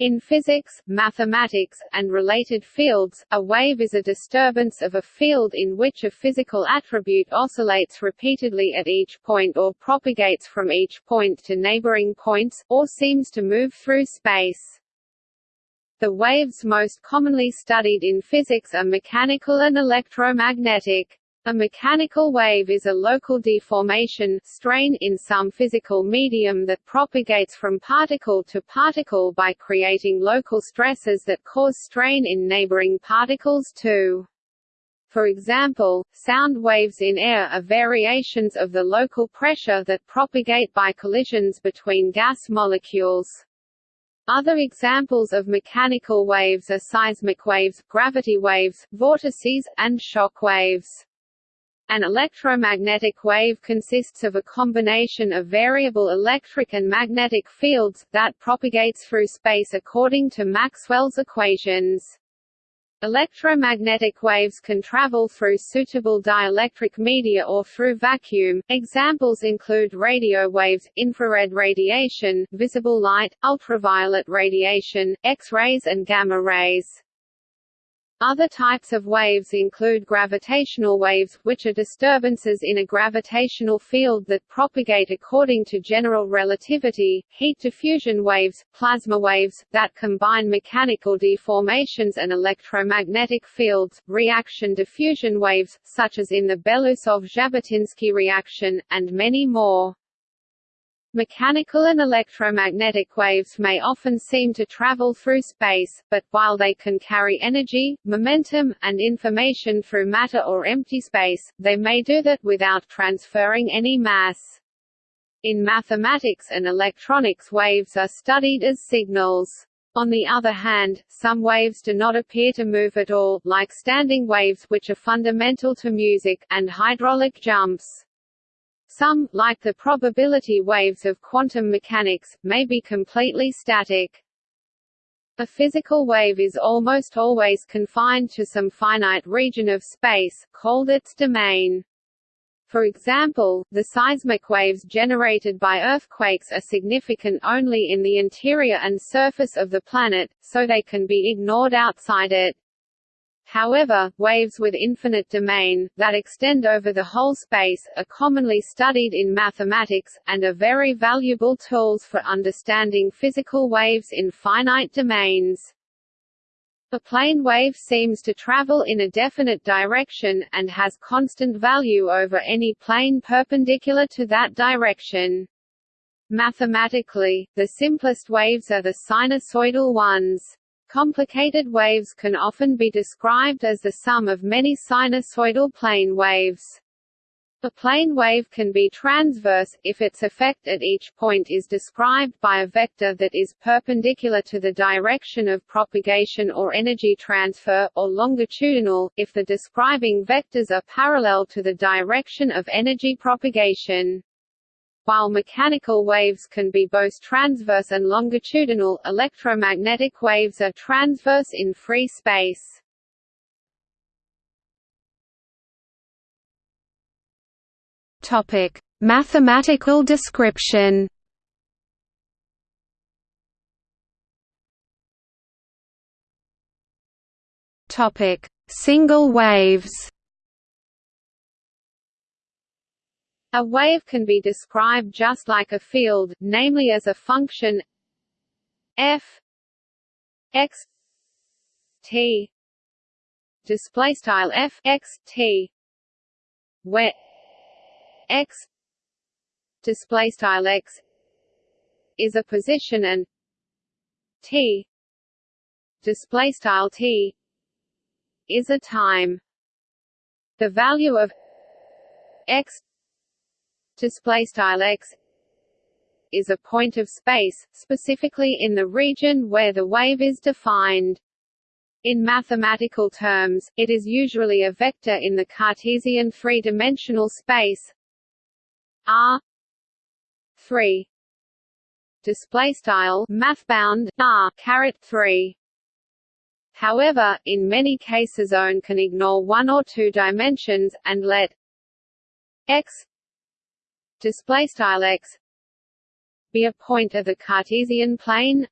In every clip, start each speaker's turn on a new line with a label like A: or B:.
A: In physics, mathematics, and related fields, a wave is a disturbance of a field in which a physical attribute oscillates repeatedly at each point or propagates from each point to neighboring points, or seems to move through space. The waves most commonly studied in physics are mechanical and electromagnetic. A mechanical wave is a local deformation strain in some physical medium that propagates from particle to particle by creating local stresses that cause strain in neighboring particles too. For example, sound waves in air are variations of the local pressure that propagate by collisions between gas molecules. Other examples of mechanical waves are seismic waves, gravity waves, vortices, and shock waves. An electromagnetic wave consists of a combination of variable electric and magnetic fields, that propagates through space according to Maxwell's equations. Electromagnetic waves can travel through suitable dielectric media or through vacuum. Examples include radio waves, infrared radiation, visible light, ultraviolet radiation, X-rays and gamma rays. Other types of waves include gravitational waves, which are disturbances in a gravitational field that propagate according to general relativity, heat diffusion waves, plasma waves, that combine mechanical deformations and electromagnetic fields, reaction diffusion waves, such as in the Belousov-Zhabotinsky reaction, and many more. Mechanical and electromagnetic waves may often seem to travel through space, but, while they can carry energy, momentum, and information through matter or empty space, they may do that without transferring any mass. In mathematics and electronics waves are studied as signals. On the other hand, some waves do not appear to move at all, like standing waves which are fundamental to music, and hydraulic jumps. Some, like the probability waves of quantum mechanics, may be completely static. A physical wave is almost always confined to some finite region of space, called its domain. For example, the seismic waves generated by earthquakes are significant only in the interior and surface of the planet, so they can be ignored outside it. However, waves with infinite domain, that extend over the whole space, are commonly studied in mathematics, and are very valuable tools for understanding physical waves in finite domains. A plane wave seems to travel in a definite direction, and has constant value over any plane perpendicular to that direction. Mathematically, the simplest waves are the sinusoidal ones. Complicated waves can often be described as the sum of many sinusoidal plane waves. A plane wave can be transverse, if its effect at each point is described by a vector that is perpendicular to the direction of propagation or energy transfer, or longitudinal, if the describing vectors are parallel to the direction of energy propagation. While mechanical waves can be both transverse and longitudinal, electromagnetic waves are transverse in free space. Topic: Mathematical description. Topic: Single waves. A wave can be described just like a field, namely as a function f x t. Display style f x t. Where x display style x is a position and t display style t is a time. The value of x display style x is a point of space, specifically in the region where the wave is defined. In mathematical terms, it is usually a vector in the Cartesian three-dimensional space. R 3 display style mathbound R caret 3 However, in many cases ON can ignore one or two dimensions, and let x display style x. Be a point of the Cartesian plane.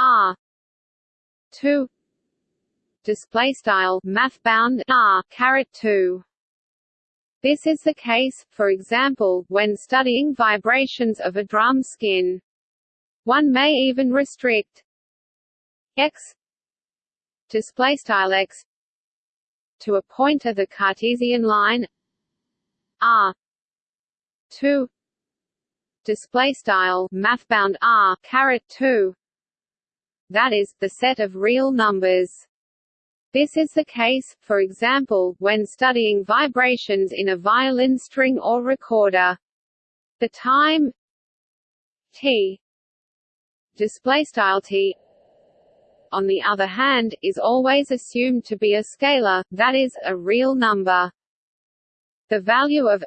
A: R. 2 display style math bound r caret 2 this is the case, for example, when studying vibrations of a drum skin. One may even restrict x. Display style x. To a point of the Cartesian line. R 2 display style mathbound r caret 2 that is the set of real numbers this is the case, for example, when studying vibrations in a violin string or recorder. The time t t on the other hand, is always assumed to be a scalar, that is, a real number. The value of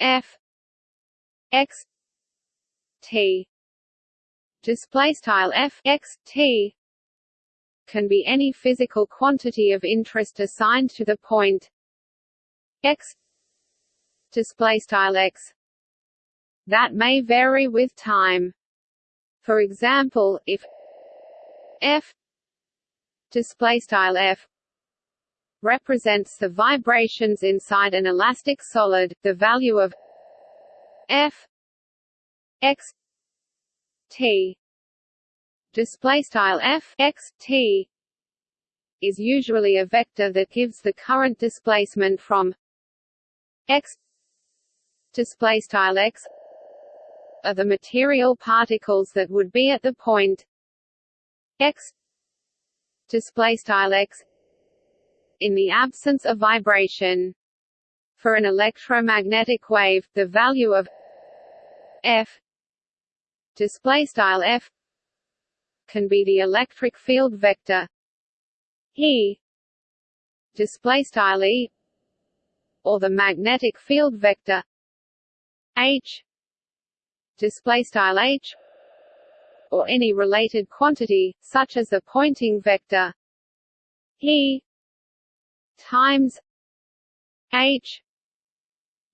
A: f x t. Display style f x t. Can be any physical quantity of interest assigned to the point. X. Display style x. That may vary with time. For example if f. Display style f represents the vibrations inside an elastic solid the value of f x t. Display style f x t is usually a vector that gives the current displacement from x. Display style x are the material particles that would be at the point x. Display style x in the absence of vibration. For an electromagnetic wave the value of f display style f can be the electric field vector. E display style E or the magnetic field vector. H display style H or any related quantity such as the Poynting vector. E times H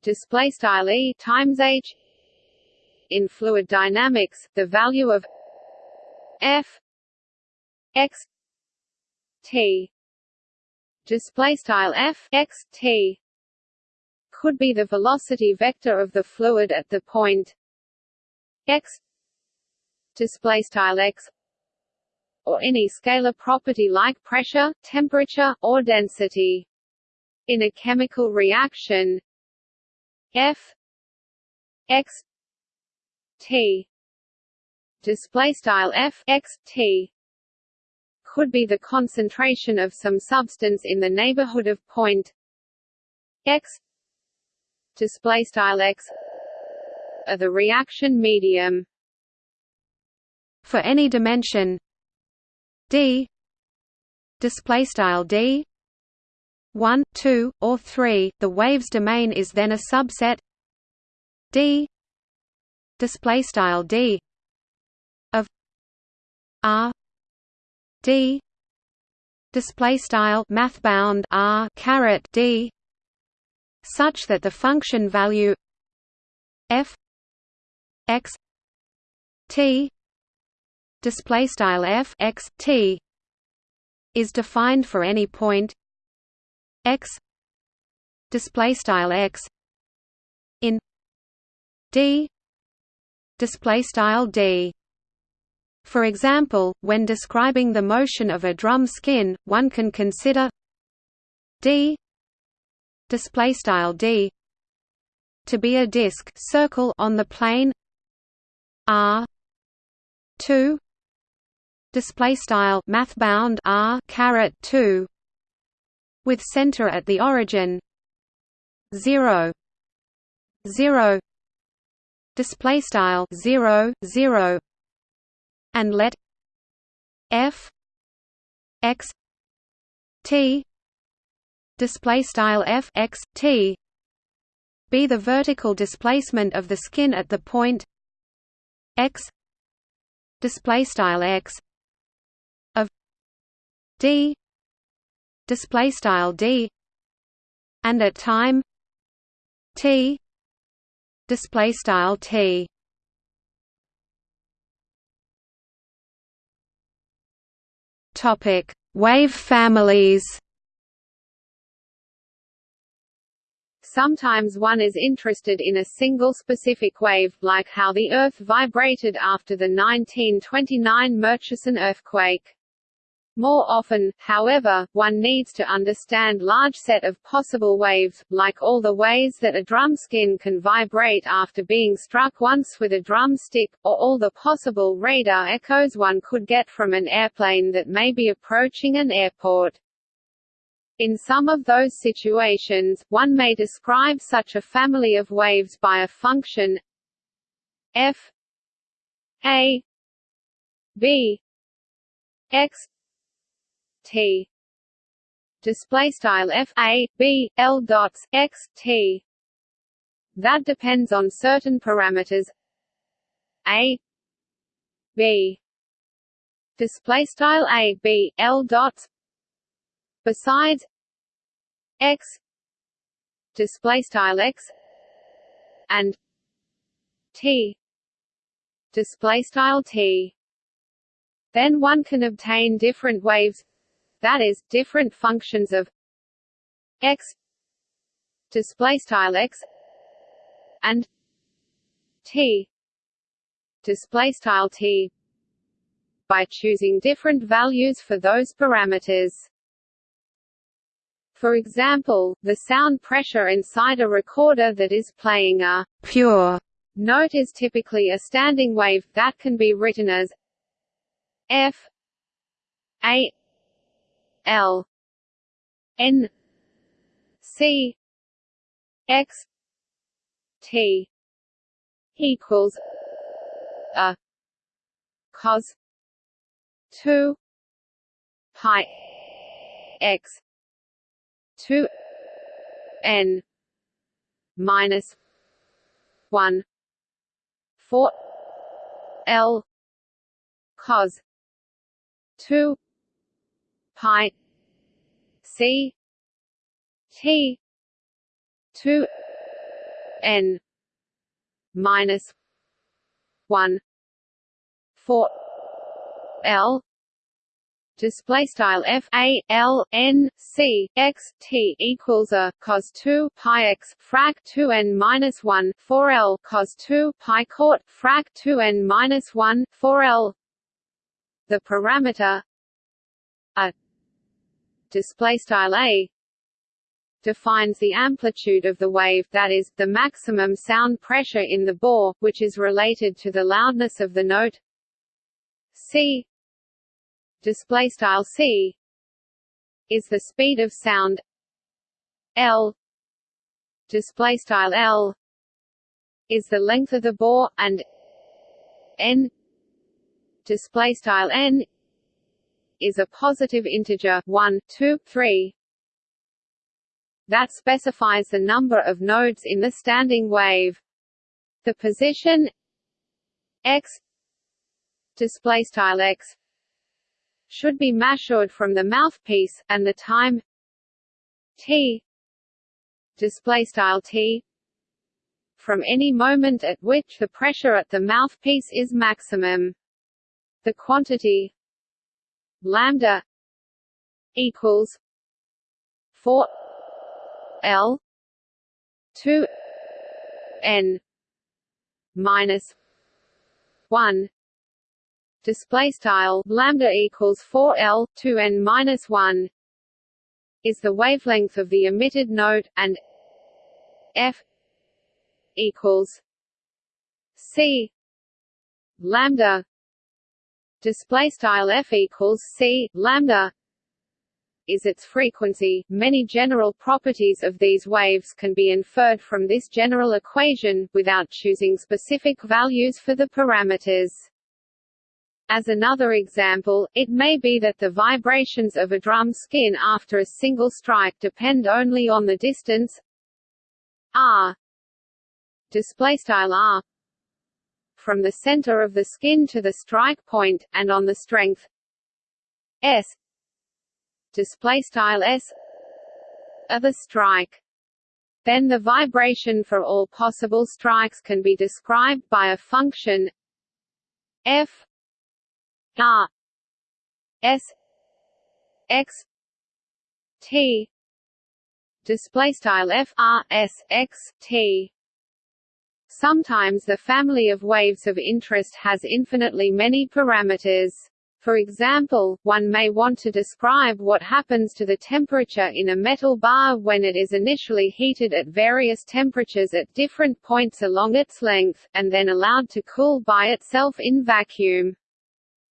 A: display style E times H in fluid dynamics the value of f x t display style f x t could be the velocity vector of the fluid at the point x display style x or any scalar property like pressure, temperature, or density. In a chemical reaction, F x t display style f x t could be the concentration of some substance in the neighborhood of point x display style x or the reaction medium for any dimension d. Display style d. 1 2 or 3 the wave's domain is then a subset. D. Display style d. R. D. Display style math bound R caret D. Such that the function value f x t display style f x t is defined for any point x display style x in d display style d. For example, when describing the motion of a drum skin, one can consider d display style d to be a disk circle on the plane r 2 display style math bound r caret 2 with center at the origin 0 0 display style 0 0 and let f x t display style f x t be the vertical displacement of the skin at the point x display style x d display style d and at time t display style t
B: Topic: Wave families.
A: Sometimes one is interested in a single specific wave, like how the Earth vibrated after the 1929 Murchison earthquake. More often, however, one needs to understand large set of possible waves, like all the ways that a drum skin can vibrate after being struck once with a drum stick, or all the possible radar echoes one could get from an airplane that may be approaching an airport. In some of those situations, one may describe such a family of waves by a function f a b x t. Display style f a b l dots x t. That depends on certain parameters. A b display style a b l dots. Besides x display style x and t. Display style t. Then one can obtain different waves that is different functions of x display style x and t display style t by choosing different values for those parameters. For example, the sound pressure inside a recorder that is playing a pure note is typically a standing wave, that can be written as f a l n c x t equals a cos 2 pi x two n minus one four L cos two pi C T two N minus one four L display style f a l n c x t equals a cos 2 pi x frac 2 n minus 1 4 l cos 2 pi cot frac 2 n minus 1 4 l. The parameter display style a defines the amplitude of the wave that is, the maximum sound pressure in the bore, which is related to the loudness of the note. C display style c is the speed of sound l. Display style l is the length of the bore and n. Display style n is a positive integer 1 2 3 that specifies the number of nodes in the standing wave the position x x should be measured from the mouthpiece, and the time t t from any moment at which the pressure at the mouthpiece is maximum. The quantity lambda equals 4 L 2 N minus 1 display style lambda equals 4 L 2 n minus 1 is the wavelength of the emitted note and f equals c lambda display style f equals c lambda is its frequency. Many general properties of these waves can be inferred from this general equation, without choosing specific values for the parameters. As another example, it may be that the vibrations of a drum skin after a single strike depend only on the distance r r from the center of the skin to the strike point, and on the strength s. S of the strike. Then the vibration for all possible strikes can be described by a function f R S x t. Display style f r s x t Sometimes the family of waves of interest has infinitely many parameters. For example, one may want to describe what happens to the temperature in a metal bar when it is initially heated at various temperatures at different points along its length, and then allowed to cool by itself in vacuum.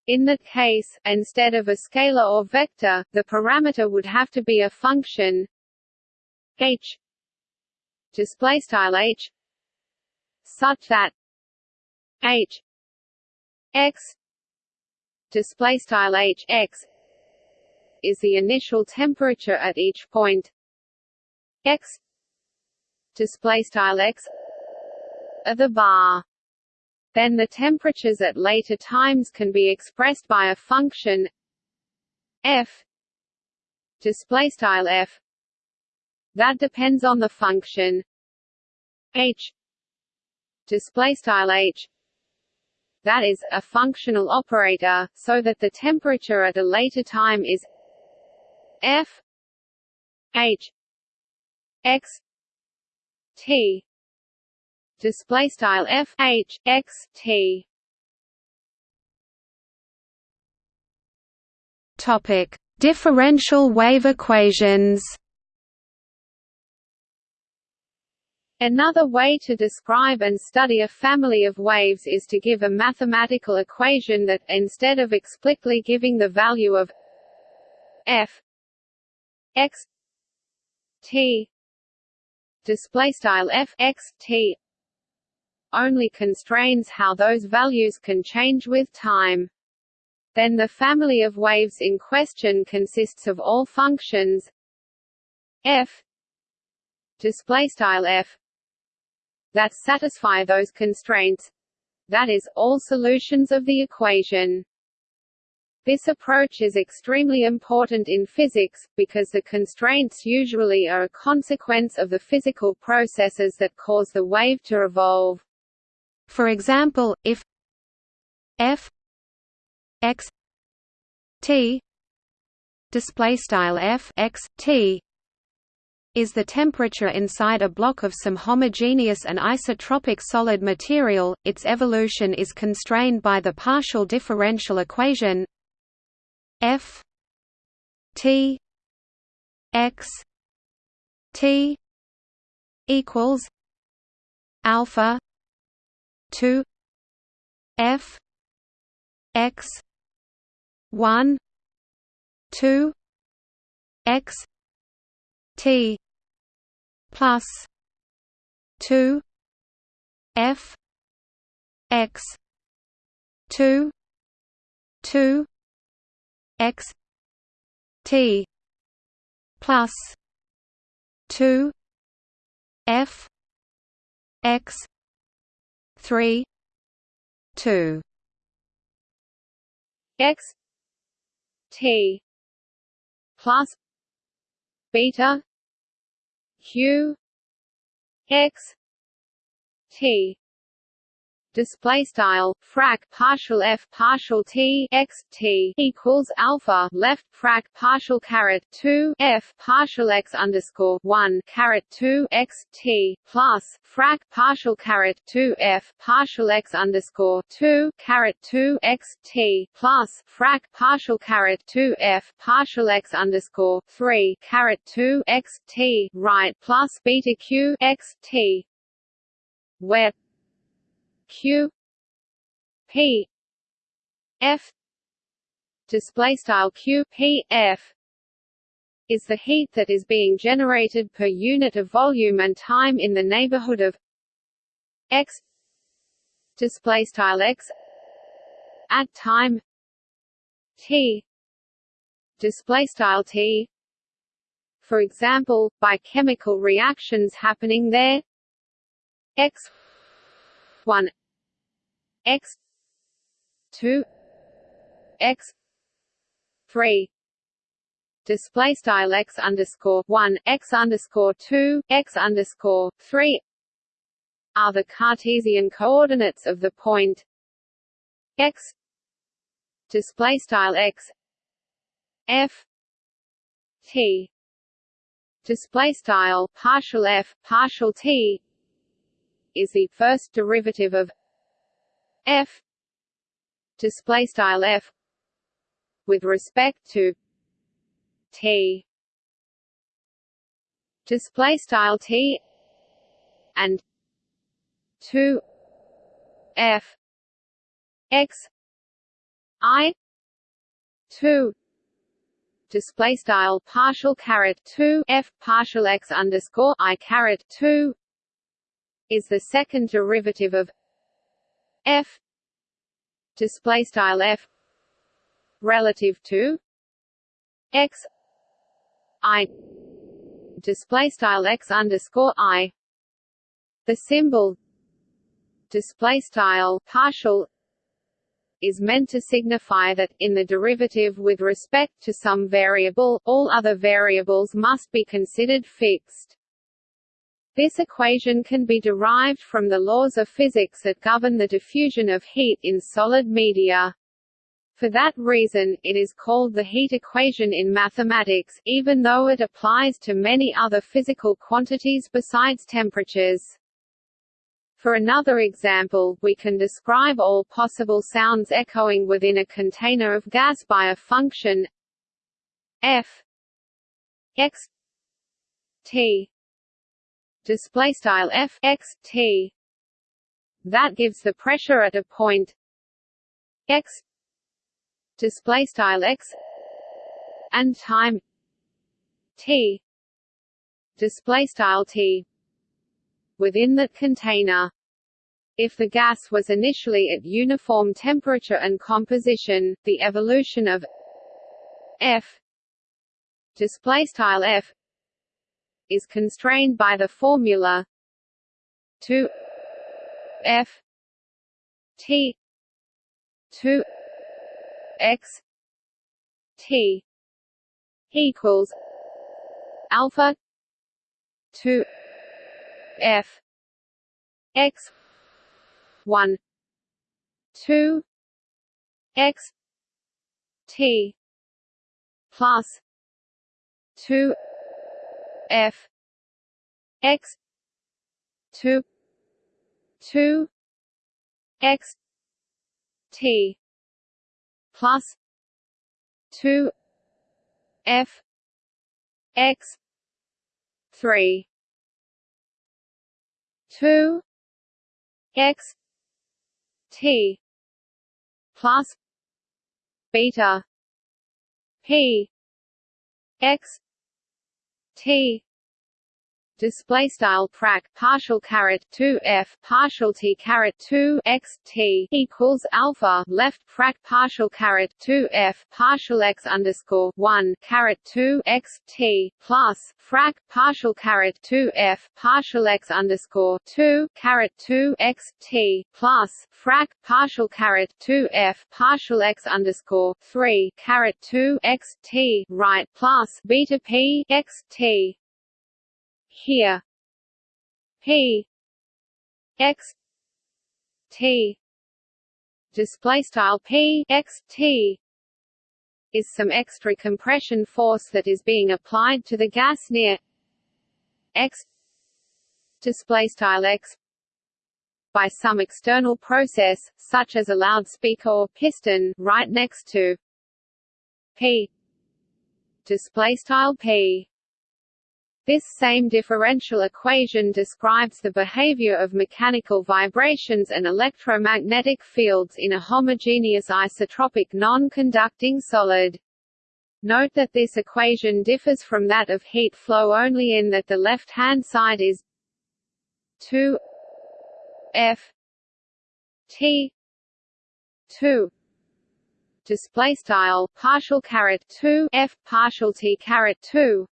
A: In that case, instead of a scalar or vector, the parameter would have to be a function h h such that h x display style h x is the initial temperature at each point. X display style x of the bar. Then the temperatures at later times can be expressed by a function f display style f. That depends on the function h display style h. That is a functional operator so that the temperature at a later time is f h x t. Display style f h x t.
B: Topic. Differential wave equations
A: Another way to describe and study a family of waves is to give a mathematical equation that, instead of explicitly giving the value of f x t display style f x t only constrains how those values can change with time. Then the family of waves in question consists of all functions f display style f that satisfy those constraints that is, all solutions of the equation. This approach is extremely important in physics, because the constraints usually are a consequence of the physical processes that cause the wave to evolve.
B: For example, if f x t display style f x t is the temperature inside a block of some homogeneous and isotropic solid material, its evolution is constrained by the partial differential equation f t x t equals alpha 2 f x 1 2 x t plus two F X two two X T plus two F X three two
A: X T plus beta q x t display style frac partial f partial t x t equals alpha left frac partial caret 2 f partial x underscore 1 caret 2 x t plus frac partial caret 2 f partial x underscore 2 caret 2 x t plus frac partial caret 2 f partial x underscore 3 caret 2 x t right plus beta q x t. Where q p f display style q p f is the heat that is being generated per unit of volume and time in the neighborhood of x display style x at time t display style t for example by chemical reactions happening there. X 1 x. 2 x. 3 display style x underscore 1 x underscore 2 x underscore 3 are the Cartesian coordinates of the point x. Display style x. F. T. Display style partial f partial t is the first derivative of f display style f with respect to t display style t and 2 f x i 2 display style partial caret 2 f partial x underscore i caret 2 is the second derivative of f display style f relative to x i display style x underscore i the symbol display style partial is meant to signify that, in the derivative with respect to some variable, all other variables must be considered fixed. This equation can be derived from the laws of physics that govern the diffusion of heat in solid media. For that reason, it is called the heat equation in mathematics, even though it applies to many other physical quantities besides temperatures. For another example, we can describe all possible sounds echoing within a container of gas by a function f x t display style f x t that gives the pressure at a point x display style x and time t display style t within that container. If the gas was initially at uniform temperature and composition, the evolution of F display style F is constrained by the formula 2 F T 2 X T equals alpha 2 f x 1 2 x t plus 2 f. X. 2 2 x. T. Plus. 2 f. X. 3 two. X. T. Plus. Beta. P. X t display style frac partial caret 2 f partial t caret 2 x t equals alpha left frac partial caret 2 f partial x underscore 1 caret 2 x t plus frac partial caret 2 f partial x underscore 2 caret 2 x t plus frac partial caret 2 f partial x underscore 3 caret 2 x t right plus beta p x t here. P x. T. Display style p. X. T. Is some extra compression force that is being applied to the gas near x. Display style x. By some external process such as a loudspeaker or piston right next to p. Display style p this same differential equation describes the behavior of mechanical vibrations and electromagnetic fields in a homogeneous isotropic non-conducting solid. Note that this equation differs from that of heat flow only in that the left-hand side is 2 f t 2 display style partial caret 2 f partial t caret 2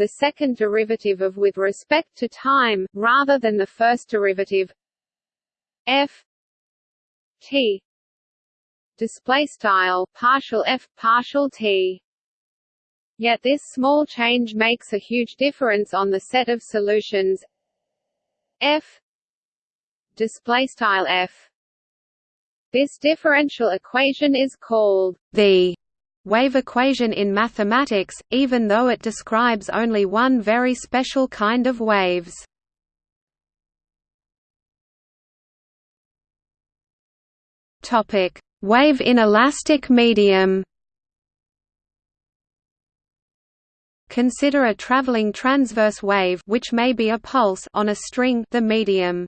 A: the second derivative of with respect to time, rather than the first derivative. F t display style partial f partial t. Yet this small change makes a huge difference on the set of solutions. F display style f. This differential equation is called the
B: wave equation in mathematics, even though it describes only one very special kind of waves. Wave in elastic medium Consider a traveling transverse wave which may be a pulse on a string the medium.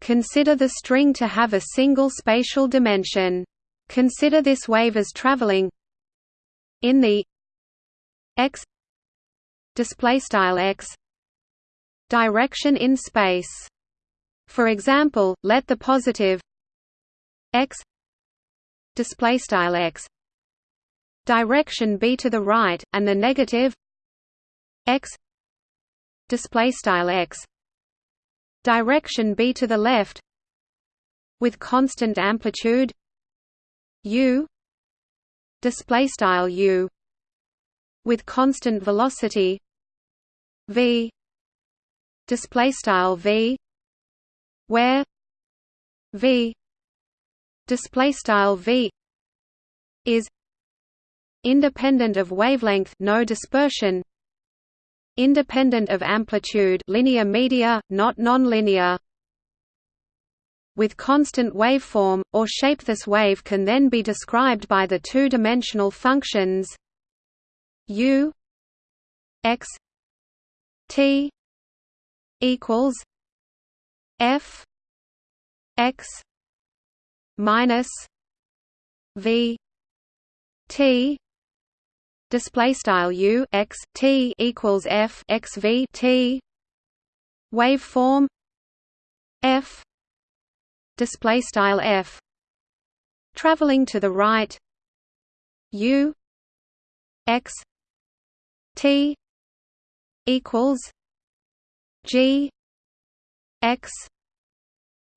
B: Consider the string to have a single spatial dimension. Consider this wave as traveling in the x display style x direction in space. For example, let the positive x display style x direction be to the right and the negative x display style x direction be to the left with constant amplitude u display style u with constant velocity v display style v where v display style v is independent of wavelength no dispersion independent of amplitude linear media, not nonlinear. With constant waveform, or shape. This wave can then be described by the two-dimensional functions u x t equals f x minus v t. Display style u x t equals f x v t. Waveform f display style f. Traveling to the right. U. X. T. Equals g. X.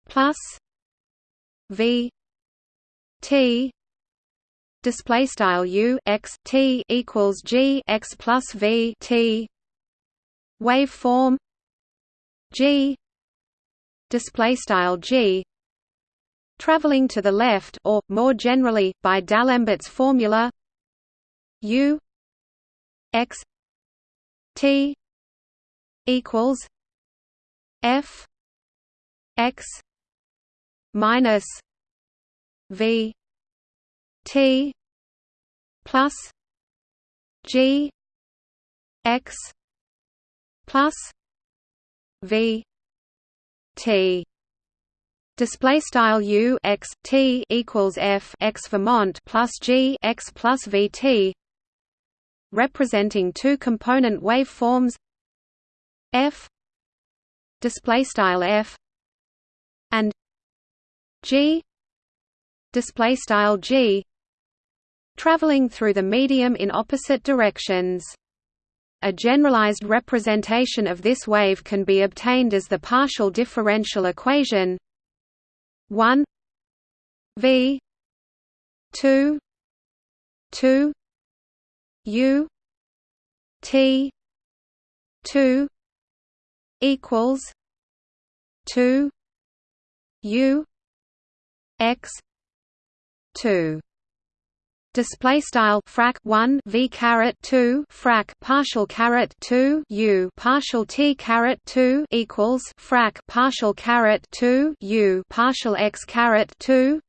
B: Plus v. T. Display style u. X. T. Equals g. X plus v. T. Waveform g. Display style g traveling to the left or more generally by D'Alembert's formula u x t equals f x minus v T plus G X plus V T Display style U x T equals F x Vermont plus G x plus V T. Representing two component waveforms. F. Display style F. And G. Display style G. Traveling through the medium in opposite directions. A generalized representation of this wave can be obtained as the partial differential equation 1 v 2 2 u t 2 equals 2 u x 2 display style frac 1 v caret 2 frac partial caret 2 u partial t caret 2 equals frac partial caret 2 u partial x caret 2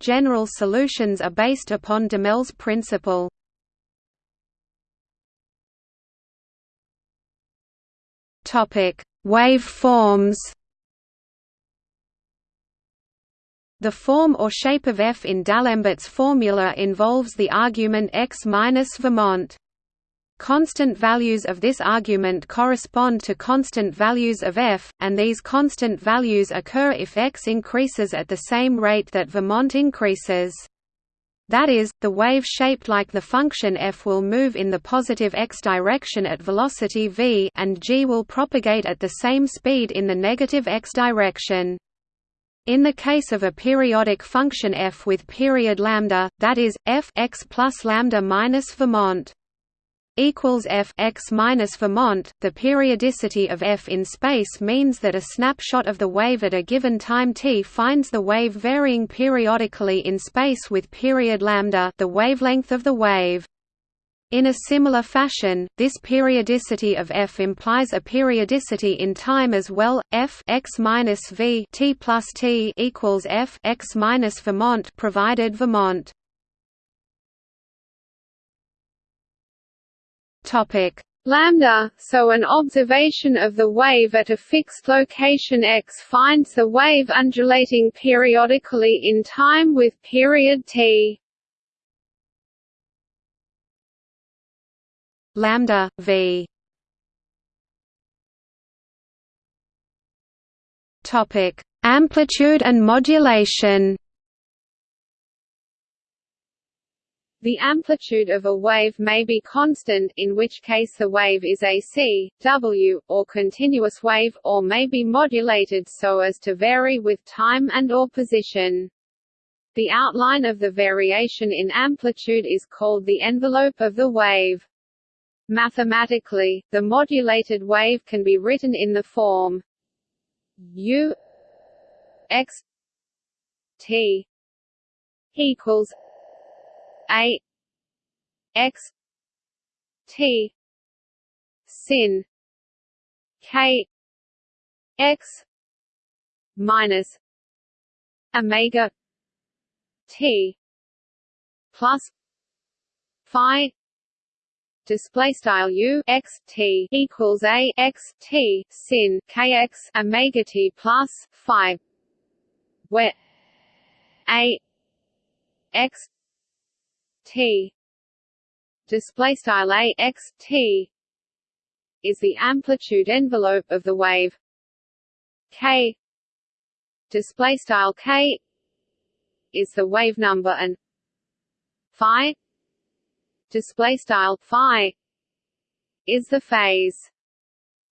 B: general solutions are based upon Duhamel's principle. Topic. Wave forms The form or shape of f in D'Alembert's formula involves the argument x minus Vermont. Constant values of this argument correspond to constant values of f, and these constant values occur if x increases at the same rate that Vermont increases. That is, the wave shaped like the function f will move in the positive x direction at velocity v and g will propagate at the same speed in the negative x direction. In the case of a periodic function f with period lambda, that is f x plus lambda minus Vermont. equals f x minus Vermont. The periodicity of f in space means that a snapshot of the wave at a given time t finds the wave varying periodically in space with period lambda, the wavelength of the wave. In a similar fashion, this periodicity of f implies a periodicity in time as well. f x minus v t plus t equals f x minus Vermont provided Vermont.
A: Topic lambda, so an observation of the wave at a fixed location x finds the wave undulating periodically in time with period t.
B: lambda v topic amplitude and modulation
A: The amplitude of a wave may be constant in which case the wave is AC, W, or continuous wave or may be modulated so as to vary with time and or position. The outline of the variation in amplitude is called the envelope of the wave. Mathematically, the modulated wave can be written in the form u x t equals a x t sin k x minus omega t plus phi display style u x t equals a x t sin kx omega t plus phi where a x t display style a x t is the amplitude envelope of the wave. K display style k is the wave number and phi display style phi is the phase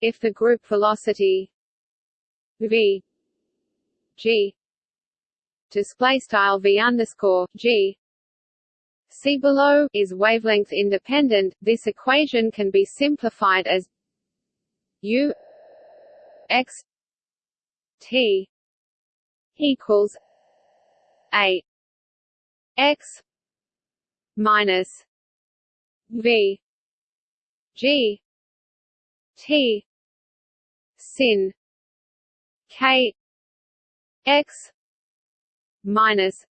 A: if the group velocity v g display style v underscore g See below is wavelength independent. This equation can be simplified as U x t equals a x minus v g t. Sin. K. X. Minus.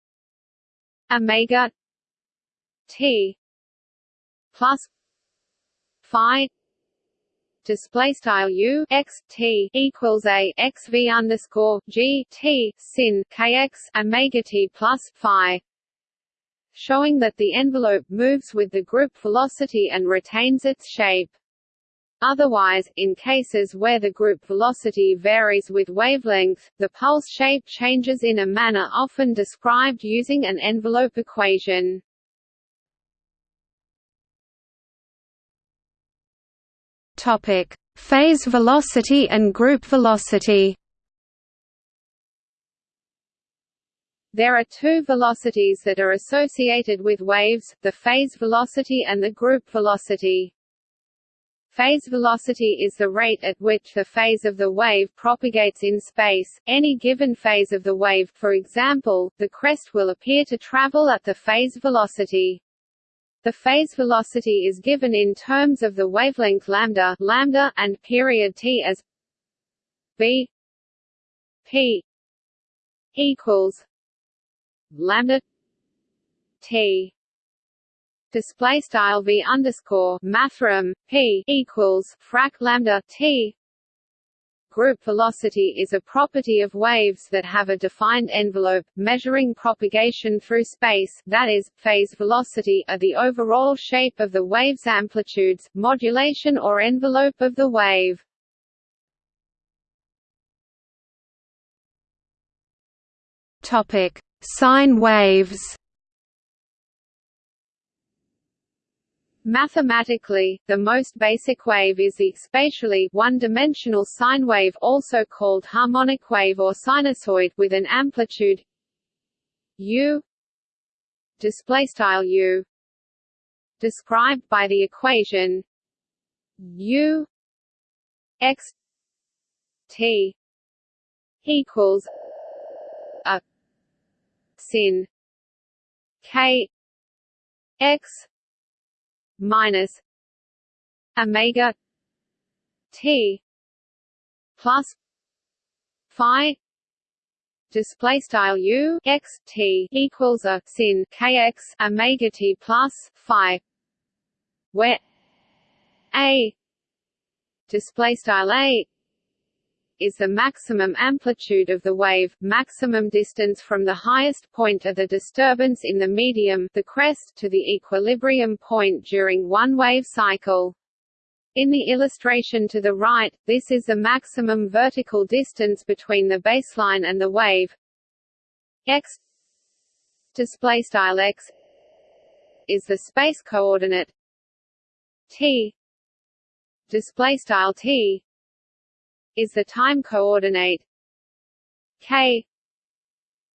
A: Omega. T. Plus. Phi. Display style U. X. T. Equals a. X V underscore G T. Sin. Kx omega T plus Phi showing that the envelope moves with the group velocity and retains its shape. Otherwise, in cases where the group velocity varies with wavelength, the pulse shape changes in a manner often described using an envelope equation.
B: Topic: Phase velocity and group velocity.
A: There are two velocities that are associated with waves, the phase velocity and the group velocity. Phase velocity is the rate at which the phase of the wave propagates in space. Any given phase of the wave, for example, the crest will appear to travel at the phase velocity. The phase velocity is given in terms of the wavelength lambda, lambda and period t as b p equals lambda t. Display style v underscore mathrm p equals frac lambda t. Group velocity is a property of waves that have a defined envelope, measuring propagation through space that is, phase velocity are the overall shape of the wave's amplitudes, modulation or envelope of the wave.
B: Topic: Sine waves.
A: Mathematically, the most basic wave is the spatially one-dimensional sine wave also called harmonic wave or sinusoid with an amplitude u display style u described by the equation u x t equals a sin. K. X. Minus. Omega. T. Plus. Phi. Display style u. X. T equals a sin. Kx omega t plus phi. Where a. Display style a is the maximum amplitude of the wave, maximum distance from the highest point of the disturbance in the medium the crest to the equilibrium point during one wave cycle. In the illustration to the right, this is the maximum vertical distance between the baseline and the wave x display style x is the space coordinate t display style t is the time coordinate k.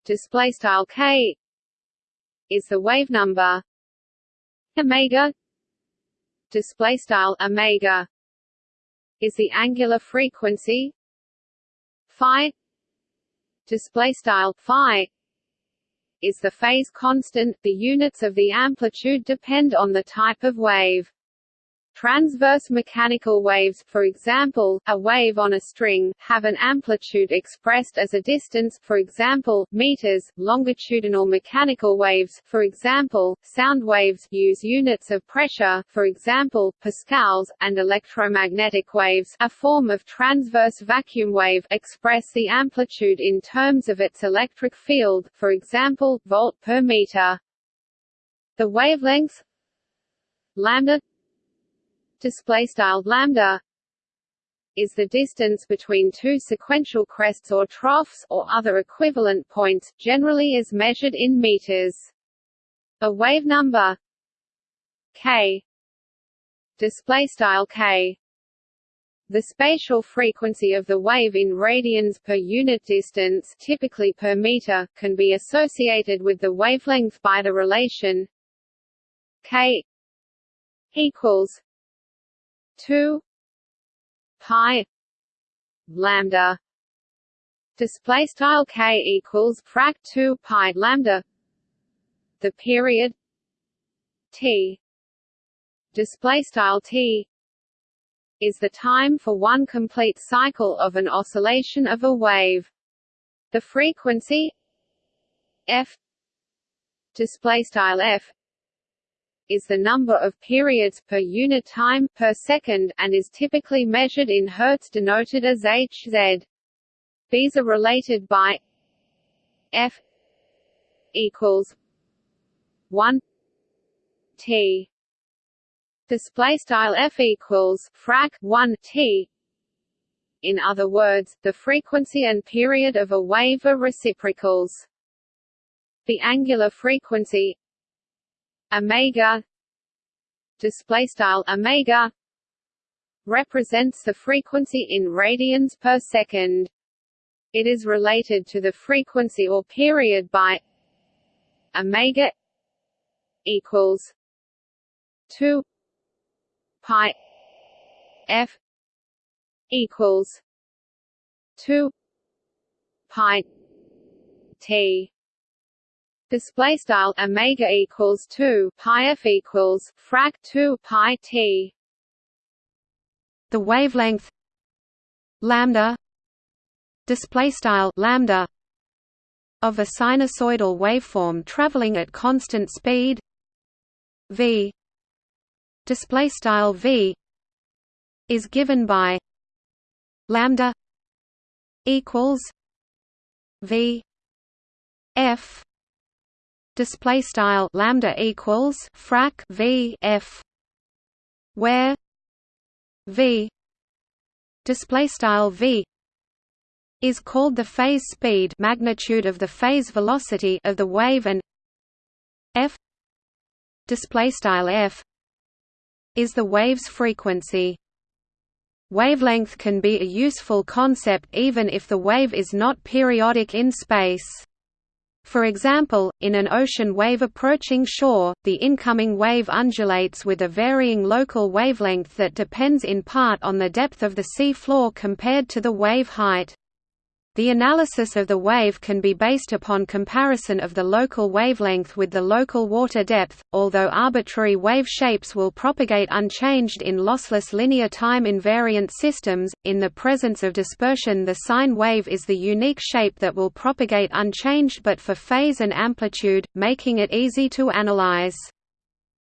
A: Display style k is the wave number omega. Display style omega is the angular frequency phi. Display style phi is the phase constant. The units of the amplitude depend on the type of wave Transverse mechanical waves for example, a wave on a string, have an amplitude expressed as a distance for example, meters. Longitudinal mechanical waves for example, sound waves use units of pressure for example, pascals, and electromagnetic waves a form of transverse vacuum wave express the amplitude in terms of its electric field for example, volt per meter. The wavelength lambda display style lambda is the distance between two sequential crests or troughs or other equivalent points generally is measured in meters. A wave number k display style k. The spatial frequency of the wave in radians per unit distance typically per meter can be associated with the wavelength by the relation k equals 2 pi lambda display style k equals frac 2 pi lambda the period t display style t is the time for one complete cycle of an oscillation of a wave. The frequency f display style f is the number of periods per unit time per second and is typically measured in hertz denoted as Hz. These are related by f equals 1 t. Display style f equals frac 1 t. In other words the frequency and period of a wave are reciprocals. The angular frequency omega. Display style omega. Represents the frequency in radians per second. It is related to the frequency or period by omega equals 2 pi f equals 2 pi t display style omega equals 2 pi f equals frac 2 pi t. The wavelength lambda display style lambda of a sinusoidal waveform traveling at constant speed v display style v is given by lambda equals v f display style lambda equals frac v f where v display style v is called the phase speed magnitude of the phase velocity of the wave and f display style f is the wave's frequency. Wavelength can be a useful concept even if the wave is not periodic in space
B: For example, in an ocean wave approaching shore, the incoming wave undulates with a varying local wavelength that depends in part on the depth of the sea floor compared to the wave height. The analysis of the wave can be based upon comparison of the local wavelength with the local water depth, although arbitrary wave shapes will propagate unchanged in lossless linear time invariant systems. In the presence of dispersion, the sine wave is the unique shape that will propagate unchanged but for phase and amplitude, making it easy to analyze.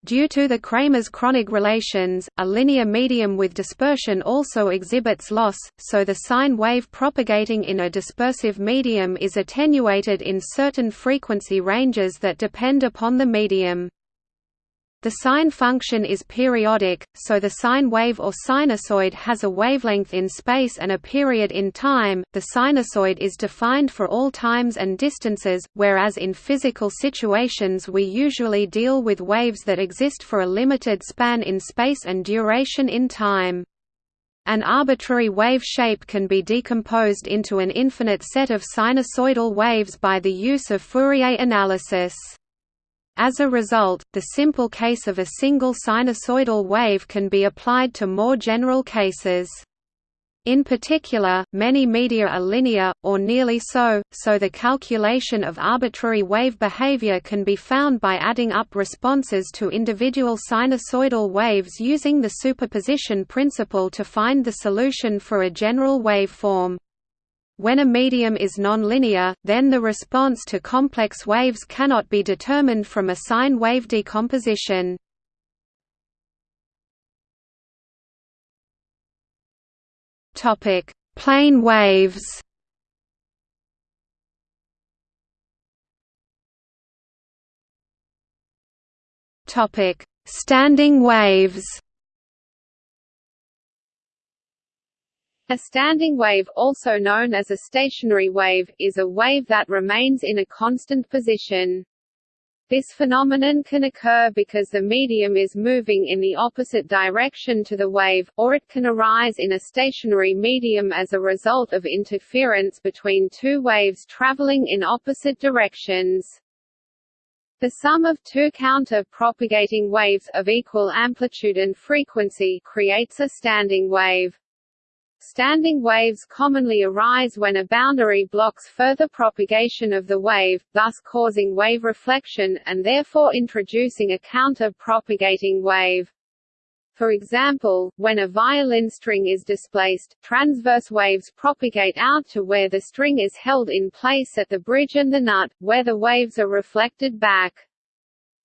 B: Due to the Kramers-Kronig relations, a linear medium with dispersion also exhibits loss, so the sine wave propagating in a dispersive medium is attenuated in certain frequency ranges that depend upon the medium. The sine function is periodic, so the sine wave or sinusoid has a wavelength in space and a period in time. The sinusoid is defined for all times and distances, whereas in physical situations we usually deal with waves that exist for a limited span in space and duration in time. An arbitrary wave shape can be decomposed into an infinite set of sinusoidal waves by the use of Fourier analysis. As a result, the simple case of a single sinusoidal wave can be applied to more general cases. In particular, many media are linear, or nearly so, so the calculation of arbitrary wave behavior can be found by adding up responses to individual sinusoidal waves using the superposition principle to find the solution for a general waveform. When a medium is nonlinear, then the response to complex waves cannot be determined from a sine wave decomposition. Topic: Plane waves. Topic: Standing waves.
A: A standing wave also known as a stationary wave, is a wave that remains in a constant position. This phenomenon can occur because the medium is moving in the opposite direction to the wave, or it can arise in a stationary medium as a result of interference between two waves traveling in opposite directions. The sum of two counter-propagating waves, of equal amplitude and frequency, creates a standing wave. Standing waves commonly arise when a boundary blocks further propagation of the wave, thus causing wave reflection, and therefore introducing a counter-propagating wave. For example, when a violin string is displaced, transverse waves propagate out to where the string is held in place at the bridge and the nut, where the waves are reflected back.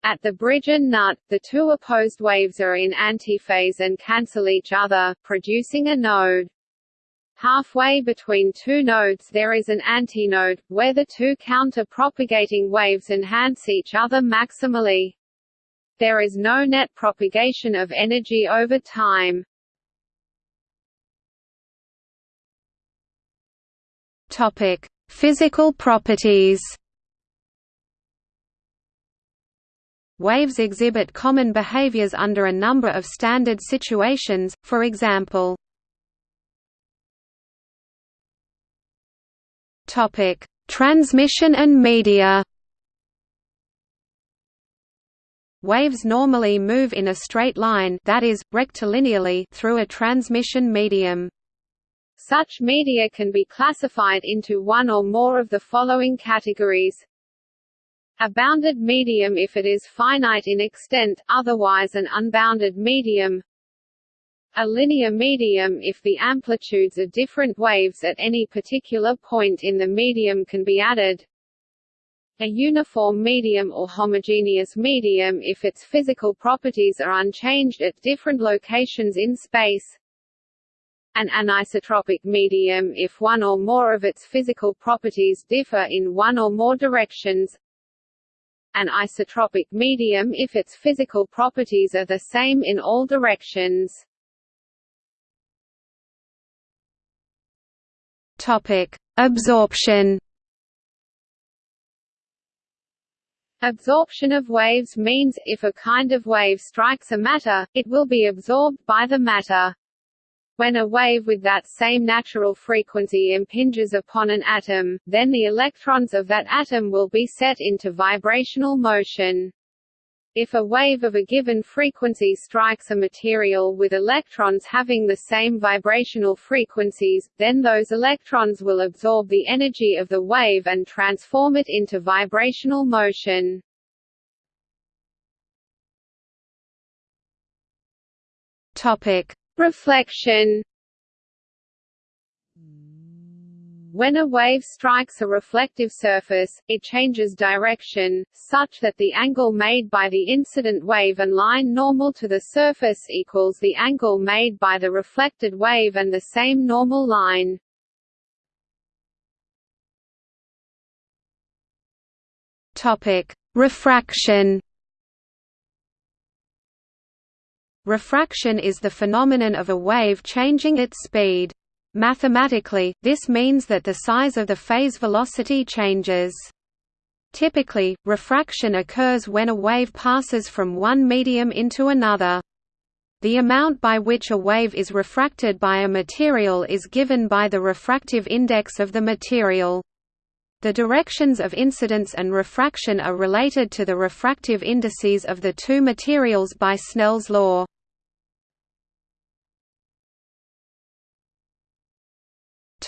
A: At the bridge and nut, the two opposed waves are in antiphase and cancel each other, producing a node. Halfway between two nodes there is an antinode, where the two counter-propagating waves enhance each other maximally. There is no net propagation of energy over time.
B: Topic: Physical properties. Waves exhibit common behaviors under a number of standard situations, for example, Topic: Transmission and media. Waves normally move in a straight line that is, rectilinearly through a transmission medium.
A: Such media can be classified into one or more of the following categories. A bounded medium if it is finite in extent, otherwise an unbounded medium a linear medium if the amplitudes of different waves at any particular point in the medium can be added. A uniform medium or homogeneous medium if its physical properties are unchanged at different locations in space. An anisotropic medium if one or more of its physical properties differ in one or more directions. An isotropic medium if its physical properties are the same in all directions
B: Topic: Absorption.
A: Absorption of waves means, if a kind of wave strikes a matter, it will be absorbed by the matter. When a wave with that same natural frequency impinges upon an atom, then the electrons of that atom will be set into vibrational motion. If a wave of a given frequency strikes a material with electrons having the same vibrational frequencies, then those electrons will absorb the energy of the wave and transform it into vibrational motion.
B: Topic:
A: Reflection When a wave strikes a reflective surface, it changes direction, such that the angle made by the incident wave and line normal to the surface equals the angle made by the reflected wave and the same normal line.
B: Refraction Refraction is the phenomenon of a wave changing its speed. Mathematically, this means that the size of the phase velocity changes. Typically, refraction occurs when a wave passes from one medium into another. The amount by which a wave is refracted by a material is given by the refractive index of the material. The directions of incidence and refraction are related to the refractive indices of the two materials by Snell's law.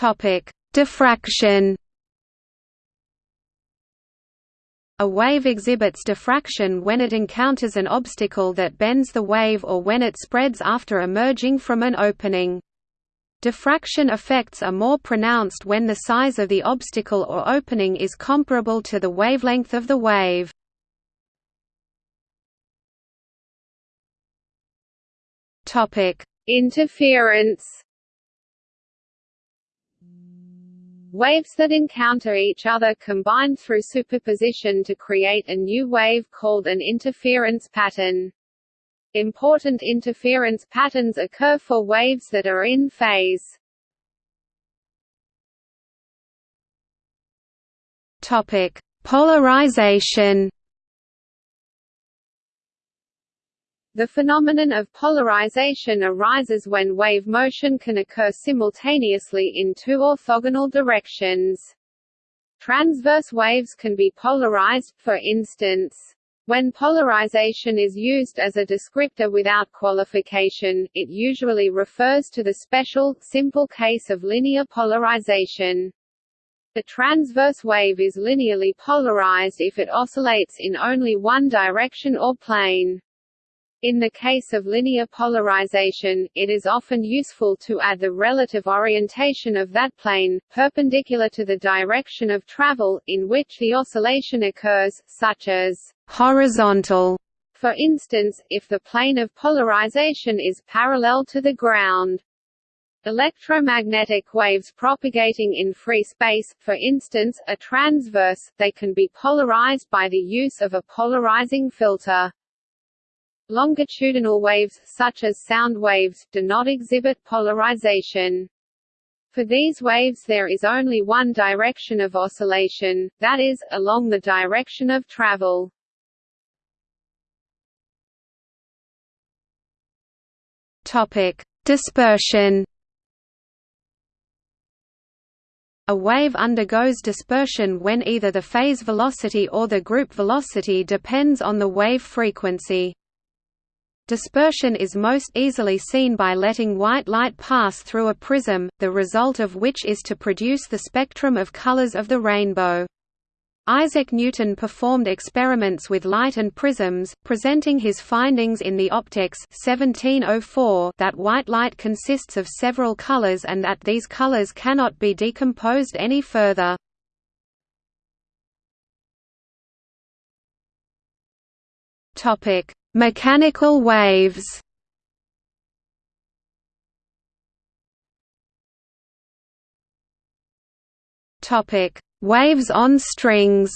B: Topic: Diffraction. A wave exhibits diffraction when it encounters an obstacle that bends the wave or when it spreads after emerging from an opening. Diffraction effects are more pronounced when the size of the obstacle or opening is comparable to the wavelength of the wave.
A: Interference Waves that encounter each other combine through superposition to create a new wave called an interference pattern. Important interference patterns occur for waves that are in phase.
B: Topic: Polarization
A: The phenomenon of polarization arises when wave motion can occur simultaneously in two orthogonal directions. Transverse waves can be polarized, for instance. When polarization is used as a descriptor without qualification, it usually refers to the special, simple case of linear polarization. The transverse wave is linearly polarized if it oscillates in only one direction or plane. In the case of linear polarization, it is often useful to add the relative orientation of that plane, perpendicular to the direction of travel, in which the oscillation occurs, such as
B: horizontal.
A: For instance, if the plane of polarization is parallel to the ground. Electromagnetic waves propagating in free space, for instance, are transverse, they can be polarized by the use of a polarizing filter. Longitudinal waves, such as sound waves, do not exhibit polarization. For these waves there is only one direction of oscillation, that is, along the direction of travel.
B: Dispersion. A wave undergoes dispersion when either the phase velocity or the group velocity depends on the wave frequency. Dispersion is most easily seen by letting white light pass through a prism, the result of which is to produce the spectrum of colors of the rainbow. Isaac Newton performed experiments with light and prisms, presenting his findings in the Opticks 1704 that white light consists of several colors and that these colors cannot be decomposed any further. Topic: Mechanical waves Topic: Waves on strings.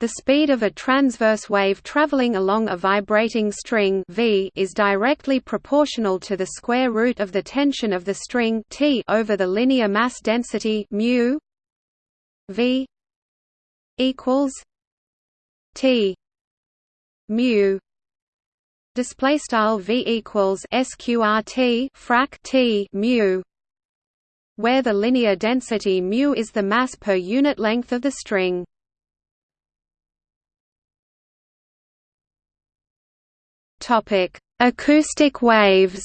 B: The speed of a transverse wave traveling along a vibrating string v is directly proportional to the square root of the tension of the string T over the linear mass density mu v equals T. Mu. Display style v equals sqrt frac t mu where the linear density mu is the mass per unit length of the string. Topic acoustic waves.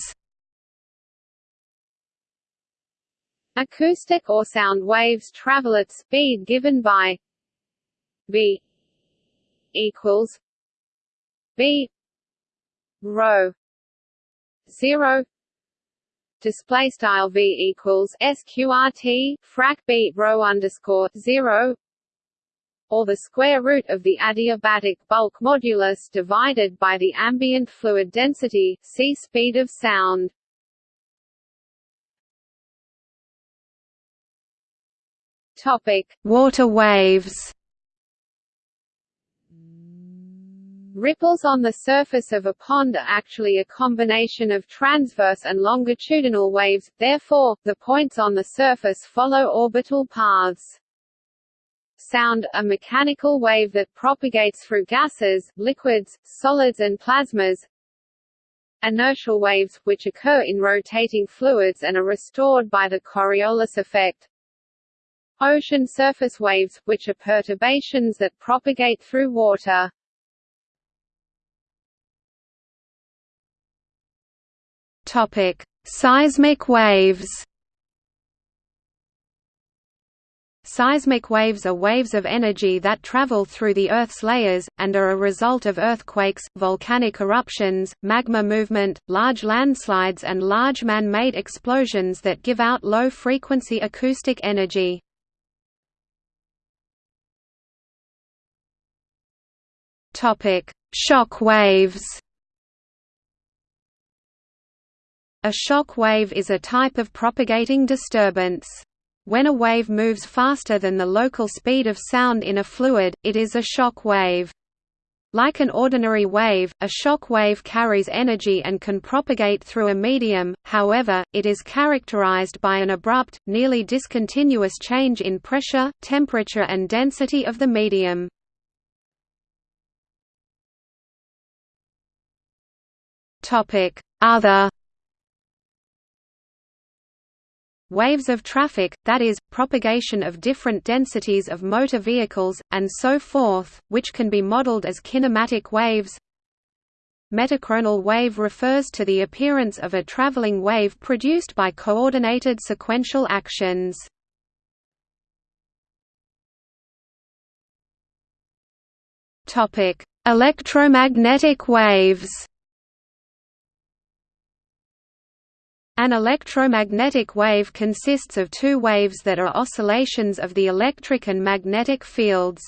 A: Acoustic or sound waves travel at speed given by v equals b rho 0 display style v equals sqrt frac b rho underscore 0 or the square root of the adiabatic bulk modulus divided by the ambient fluid density see speed of sound. Topic.
B: Water waves
A: Ripples on the surface of a pond are actually a combination of transverse and longitudinal waves, therefore, the points on the surface follow orbital paths. Sound, a mechanical wave that propagates through gases, liquids, solids and plasmas. Inertial waves, which occur in rotating fluids and are restored by the Coriolis effect. Ocean surface waves, which are perturbations that propagate through water.
B: Topic: Seismic waves. Seismic waves are waves of energy that travel through the Earth's layers, and are a result of earthquakes, volcanic eruptions, magma movement, large landslides and large man-made explosions that give out low-frequency acoustic energy. Shock waves A shock wave is a type of propagating disturbance. When a wave moves faster than the local speed of sound in a fluid, it is a shock wave. Like an ordinary wave, a shock wave carries energy and can propagate through a medium, however, it is characterized by an abrupt, nearly discontinuous change in pressure, temperature and density of the medium. Other waves of traffic, that is, propagation of different densities of motor vehicles, and so forth, which can be modeled as kinematic waves. Metachronal wave refers to the appearance of a traveling wave produced by coordinated sequential actions. Electromagnetic waves An electromagnetic wave consists of two waves that are oscillations of the electric and magnetic fields.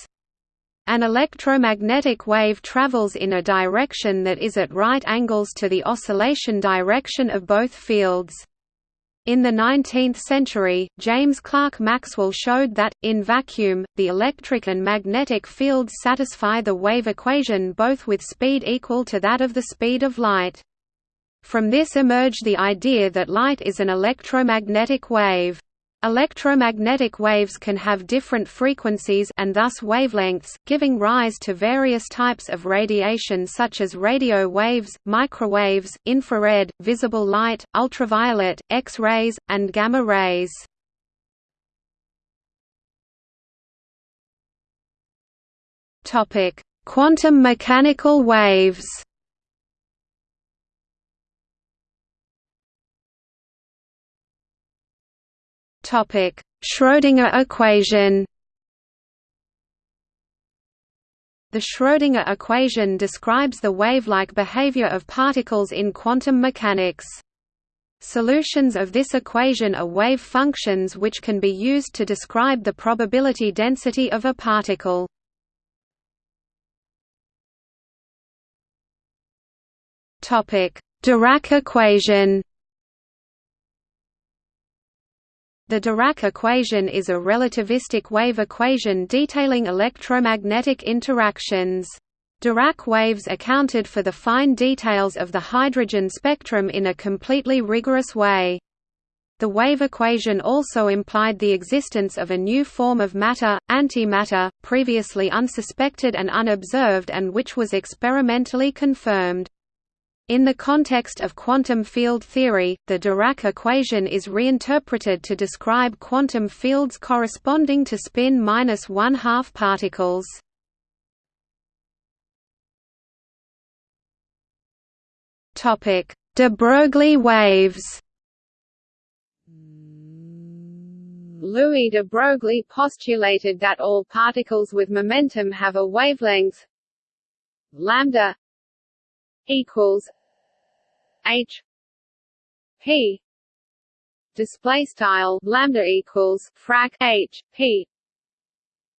B: An electromagnetic wave travels in a direction that is at right angles to the oscillation direction of both fields. In the 19th century, James Clerk Maxwell showed that, in vacuum, the electric and magnetic fields satisfy the wave equation both with speed equal to that of the speed of light. From this emerged the idea that light is an electromagnetic wave. Electromagnetic waves can have different frequencies and thus wavelengths, giving rise to various types of radiation such as radio waves, microwaves, infrared, visible light, ultraviolet, X-rays, and gamma rays. Quantum mechanical waves Topic: Schrödinger equation. The Schrödinger equation describes the wave-like behavior of particles in quantum mechanics. Solutions of this equation are wave functions which can be used to describe the probability density of a particle. Dirac equation The Dirac equation is a relativistic wave equation detailing electromagnetic interactions. Dirac waves accounted for the fine details of the hydrogen spectrum in a completely rigorous way. The wave equation also implied the existence of a new form of matter, antimatter, previously unsuspected and unobserved and which was experimentally confirmed. In the context of quantum field theory, the Dirac equation is reinterpreted to describe quantum fields corresponding to spin minus one-half particles. Topic: De Broglie waves.
A: Louis de Broglie postulated that all particles with momentum have a wavelength lambda equals h p display style lambda equals frac h p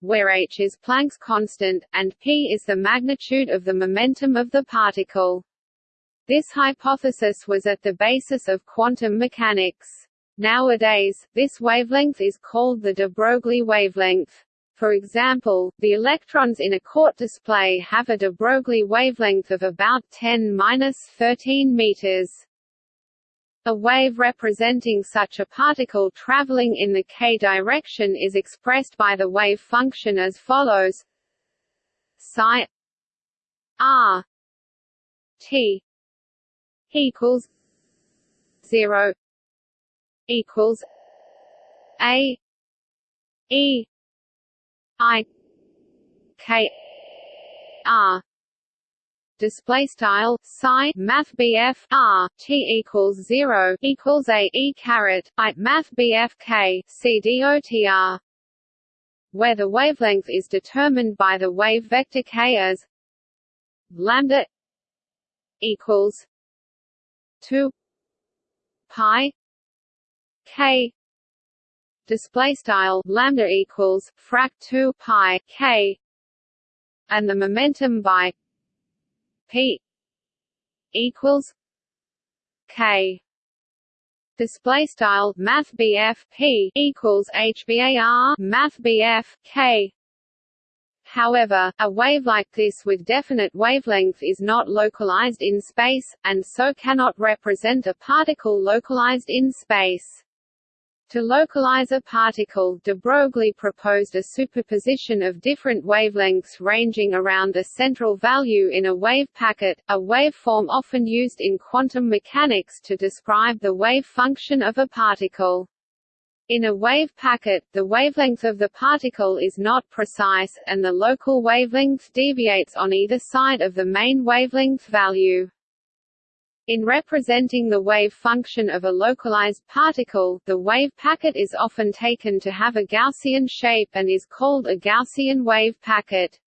A: where h is Planck's constant and p is the magnitude of the momentum of the particle. This hypothesis was at the basis of quantum mechanics. Nowadays, this wavelength is called the de Broglie wavelength. For example, the electrons in a court display have a de Broglie wavelength of about 10-13 meters. A wave representing such a particle traveling in the k direction is expressed by the wave function as follows: psi r t equals 0 equals a e I K R display style psi math BF R T equals 0 equals a E caret I math BF K C D O T R. Where the wavelength is determined by the wave vector k as lambda equals 2 pi k display style lambda equals frac 2 pi k and the momentum by p equals k display style math p equals hbar math k However, a wave like this with definite wavelength is not localized in space, and so cannot represent a particle localized in space. To localize a particle, de Broglie proposed a superposition of different wavelengths ranging around the central value in a wave packet, a waveform often used in quantum mechanics to describe the wave function of a particle. In a wave packet, the wavelength of the particle is not precise, and the local wavelength deviates on either side of the main wavelength value. In representing the wave function of a localized particle, the wave packet is often taken to have a Gaussian shape and is called a Gaussian wave packet.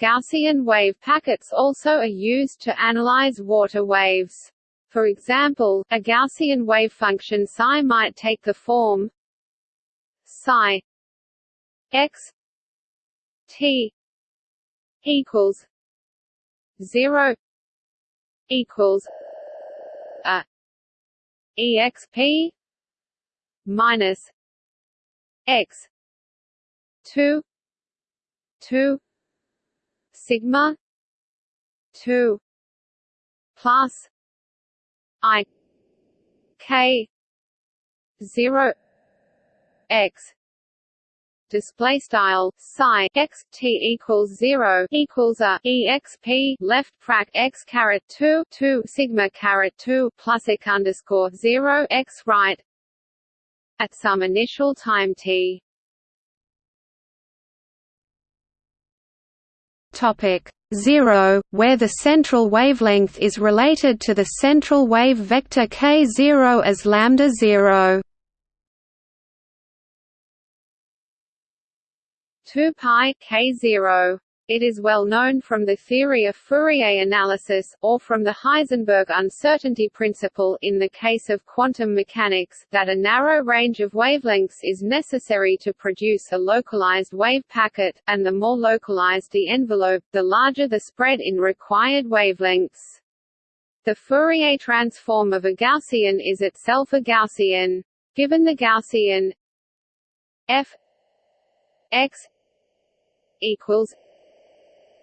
A: Gaussian wave packets also are used to analyze water waves. For example, a Gaussian wave function psi might take the form psi x t equals 0 equals a exp minus x 2 2 sigma 2 plus i k 0 x display style psi x t equals zero equals a exp left frac x caret two two sigma caret two plus x underscore zero x right at some initial time t.
B: Topic zero, where the central wavelength is related to the central wave vector k zero as lambda zero.
A: 2 pi k 0. It is well known from the theory of Fourier analysis, or from the Heisenberg uncertainty principle in the case of quantum mechanics, that a narrow range of wavelengths is necessary to produce a localized wave packet, and the more localized the envelope, the larger the spread in required wavelengths. The Fourier transform of a Gaussian is itself a Gaussian. Given the Gaussian f x equals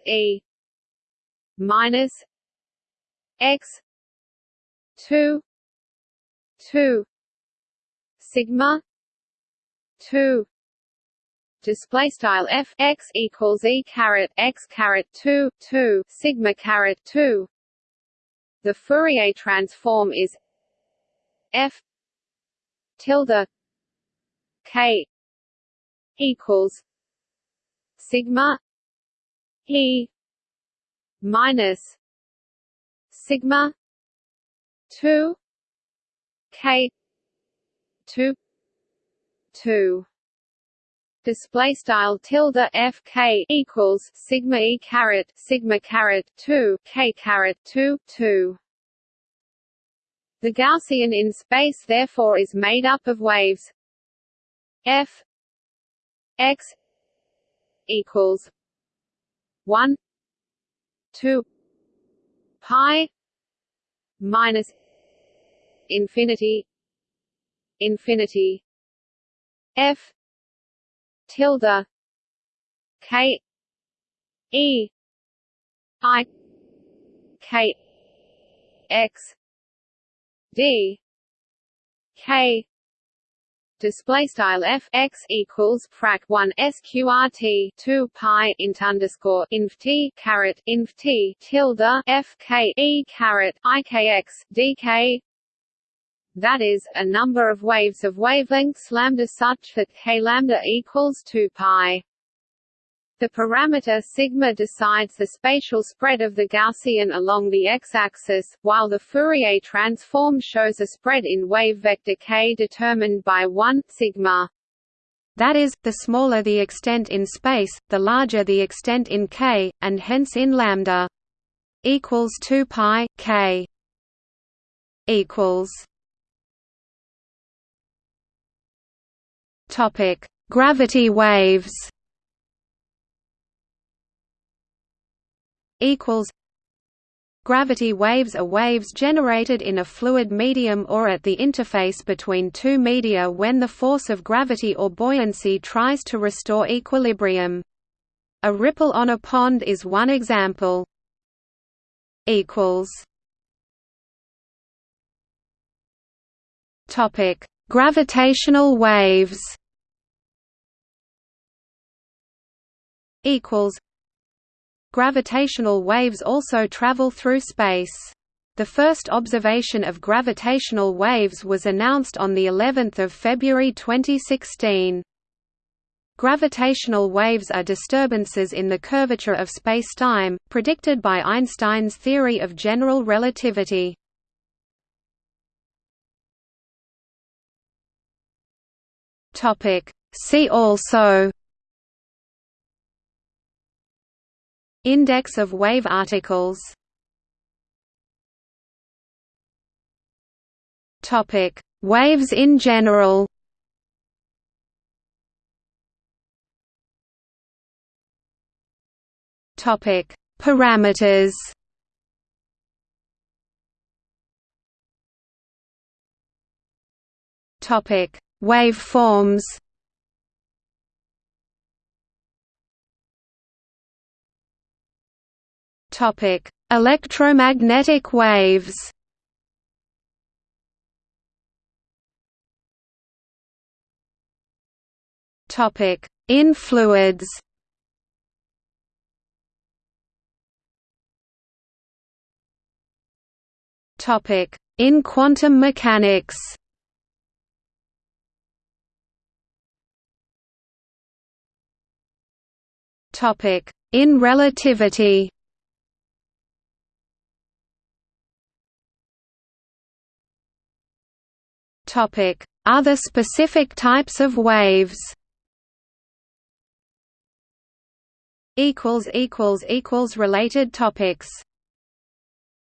A: E minus X two two sigma two. Display style f x equals e caret x caret 2 2 sigma caret 2 The Fourier transform is f tilde k equals sigma e minus sigma 2 k 2 2 display style tilde f k equals sigma e caret sigma caret 2 k caret 2 2 the Gaussian in space therefore is made up of waves. F x equals 1 2 pi minus infinity infinity f tilde k e i k x d k display style f x equals frac 1 sqrt 2 pi int underscore inf t caret inf t tilde f k e caret ikx dk that is, a number of waves of wavelengths lambda such that k lambda equals 2 pi. The parameter sigma decides the spatial spread of the Gaussian along the x-axis, while the Fourier transform shows a spread in wave vector k determined by 1 sigma.
B: That is, the smaller the extent in space, the larger the extent in k, and hence in lambda equals 2 pi k equals Topic: Gravity waves. Equals. Gravity waves are waves generated in a fluid medium or at the interface between two media when the force of gravity or buoyancy tries to restore equilibrium. A ripple on a pond is one example. Topic: Gravitational waves. equals Gravitational waves also travel through space. The first observation of gravitational waves was announced on the 11th of February 2016. Gravitational waves are disturbances in the curvature of spacetime, predicted by Einstein's theory of general relativity. See also Index of wave articles Topic: Waves in general. Topic: Parameters. Topic: Waveforms. Topic: Electromagnetic waves. Topic: In fluids. Topic: In quantum mechanics. Topic: In relativity. Other specific types of waves. Related topics.